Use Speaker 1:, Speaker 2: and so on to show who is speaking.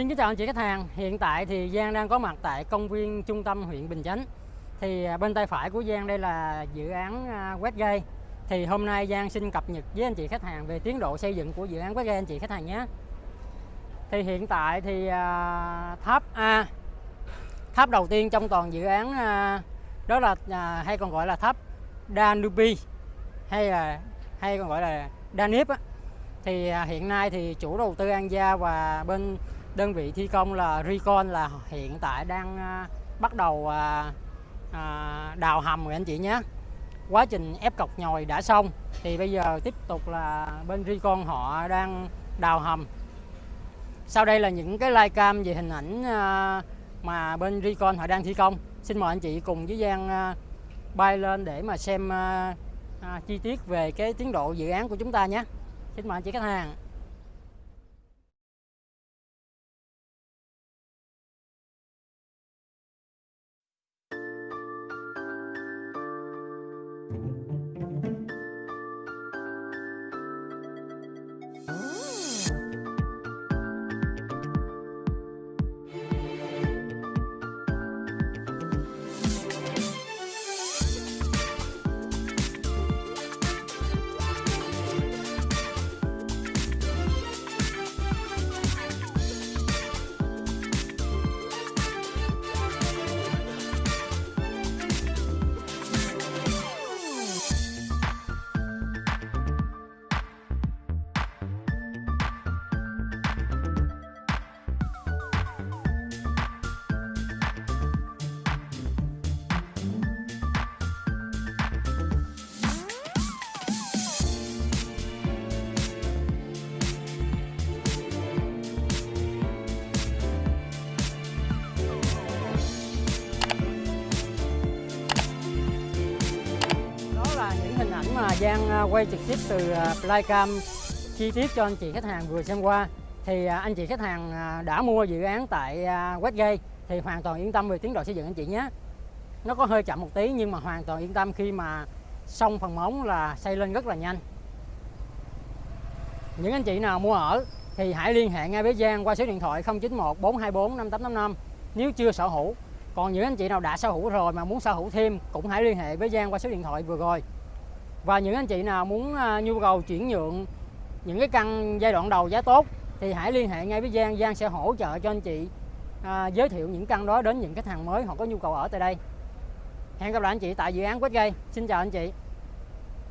Speaker 1: Xin kính chào anh chị khách hàng. Hiện tại thì Giang đang có mặt tại công viên trung tâm huyện Bình Chánh. Thì à, bên tay phải của Giang đây là dự án à, Westgate. Thì hôm nay Giang xin cập nhật với anh chị khách hàng về tiến độ xây dựng của dự án Westgate anh chị khách hàng nhé. Thì hiện tại thì à, tháp A, tháp đầu tiên trong toàn dự án đó là hay còn gọi là tháp Danube hay là, hay còn gọi là Danip á thì hiện nay thì chủ đầu tư An Gia và bên đơn vị thi công là Recon là hiện tại đang à, bắt đầu à, à, đào hầm rồi anh chị nhé. Quá trình ép cọc nhồi đã xong, thì bây giờ tiếp tục là bên Recon họ đang đào hầm. Sau đây là những cái live cam về hình ảnh mà bên Recon họ đang thi công. Xin mời anh chị cùng với Giang bay lên để mà xem chi tiết về cái tiến độ dự án của chúng ta nhé. Xin mời anh chị khách hàng. Hình ảnh mà Giang à, quay trực tiếp từ à, flycam chi tiết cho anh chị khách hàng vừa xem qua. Thì à, anh chị khách hàng đã mua dự án tại Westgate thì hoàn toàn yên tâm về tiến độ xây dựng anh chị nhé. Nó có hơi chậm một tí nhưng mà hoàn toàn yên tâm khi mà xong phần móng là xây lên rất là nhanh. Những anh chị nào mua ở thì hãy liên hệ ngay với Giang qua số điện thoại 091 424 5855 nếu chưa sở hữu, còn những anh chị nào đã sở hữu rồi mà muốn sở hữu thêm cũng hãy liên hệ với Giang qua số điện thoại vừa rồi và những anh chị nào muốn à, nhu cầu chuyển nhượng những cái căn giai đoạn đầu giá tốt thì hãy liên hệ ngay với Giang. Giang sẽ hỗ trợ cho anh chị à, giới thiệu những căn đó đến những khách hàng mới họ có nhu cầu ở tại đây. Hẹn gặp lại anh chị tại dự án Quách Gây xin chào anh chị.